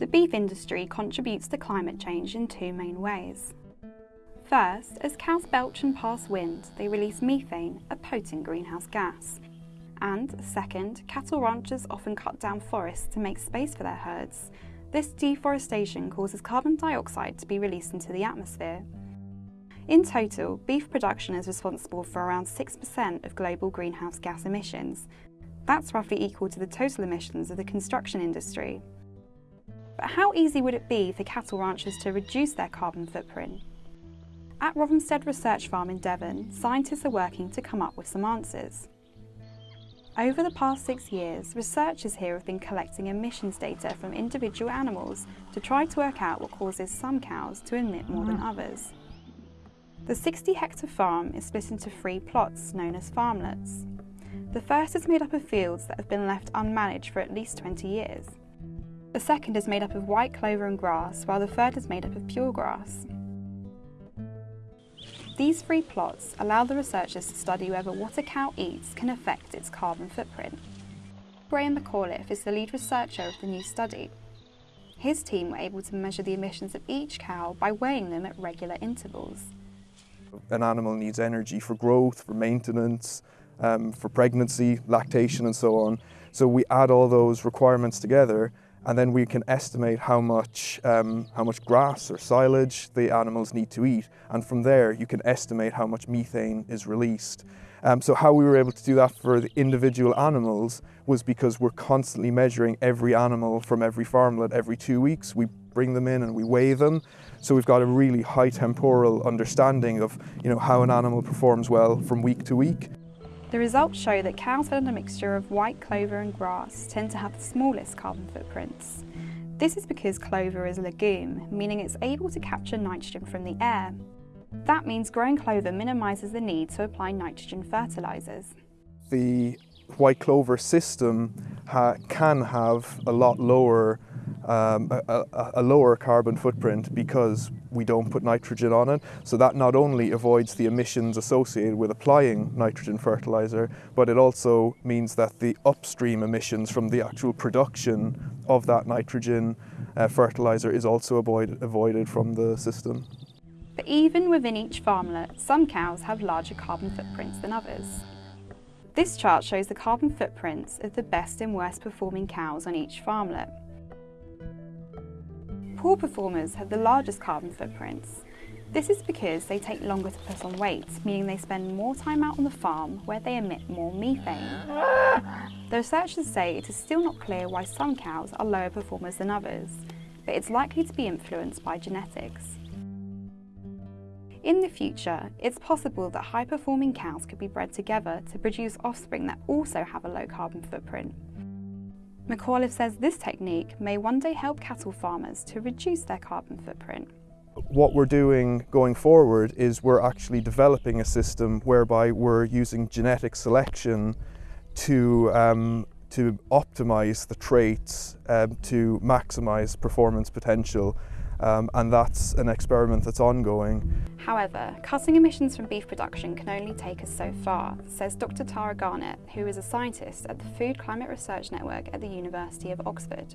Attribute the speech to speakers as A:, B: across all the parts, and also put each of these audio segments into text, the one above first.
A: The beef industry contributes to climate change in two main ways. First, as cows belch and pass wind, they release methane, a potent greenhouse gas. And second, cattle ranchers often cut down forests to make space for their herds. This deforestation causes carbon dioxide to be released into the atmosphere. In total, beef production is responsible for around 6% of global greenhouse gas emissions. That's roughly equal to the total emissions of the construction industry. But how easy would it be for cattle ranchers to reduce their carbon footprint? At Rothamsted Research Farm in Devon, scientists are working to come up with some answers. Over the past six years, researchers here have been collecting emissions data from individual animals to try to work out what causes some cows to emit more than mm. others. The 60 hectare farm is split into three plots known as farmlets. The first is made up of fields that have been left unmanaged for at least 20 years. The second is made up of white clover and grass, while the third is made up of pure grass. These three plots allow the researchers to study whether what a cow eats can affect its carbon footprint. Graham McAuliffe is the lead researcher of the new study. His team were able to measure the emissions of each cow by weighing them at regular intervals.
B: An animal needs energy for growth, for maintenance, um, for pregnancy, lactation and so on. So we add all those requirements together and then we can estimate how much, um, how much grass or silage the animals need to eat. And from there, you can estimate how much methane is released. Um, so how we were able to do that for the individual animals was because we're constantly measuring every animal from every farmlet every two weeks. We bring them in and we weigh them. So we've got a really high temporal understanding of you know, how an animal performs well from week to week.
A: The results show that cows fed on a mixture of white clover and grass tend to have the smallest carbon footprints. This is because clover is a legume, meaning it's able to capture nitrogen from the air. That means growing clover minimises the need to apply nitrogen fertilisers.
B: The white clover system ha can have a lot lower um, a, a, lower carbon footprint because we don't put nitrogen on it. So that not only avoids the emissions associated with applying nitrogen fertilizer, but it also means that the upstream emissions from the actual production of that nitrogen uh, fertilizer is also avoid, avoided from the system.
A: But even within each farmlet, some cows have larger carbon footprints than others. This chart shows the carbon footprints of the best and worst performing cows on each farmlet. Poor performers have the largest carbon footprints. This is because they take longer to put on weight, meaning they spend more time out on the farm where they emit more methane. The researchers say it is still not clear why some cows are lower performers than others, but it's likely to be influenced by genetics. In the future, it's possible that high-performing cows could be bred together to produce offspring that also have a low carbon footprint. McAuliffe says this technique may one day help cattle farmers to reduce their carbon footprint.
B: What we're doing going forward is we're actually developing a system whereby we're using genetic selection to um, to optimize the traits um, to maximize performance potential um, and that's an experiment that's ongoing.
A: However, cutting emissions from beef production can only take us so far, says Dr Tara Garnett, who is a scientist at the Food Climate Research Network at the University of Oxford.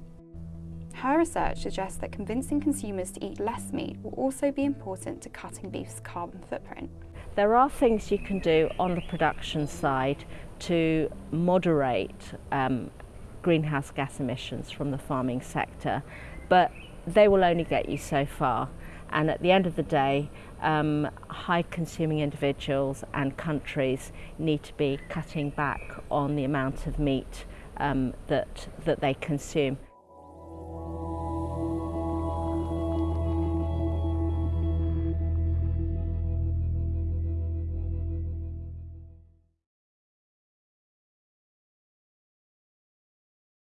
A: Her research suggests that convincing consumers to eat less meat will also be important to cutting beef's carbon footprint.
C: There are things you can do on the production side to moderate um, greenhouse gas emissions from the farming sector, but they will only get you so far. And at the end of the day, um, high consuming individuals and countries need to be cutting back on the amount of meat um, that, that they consume.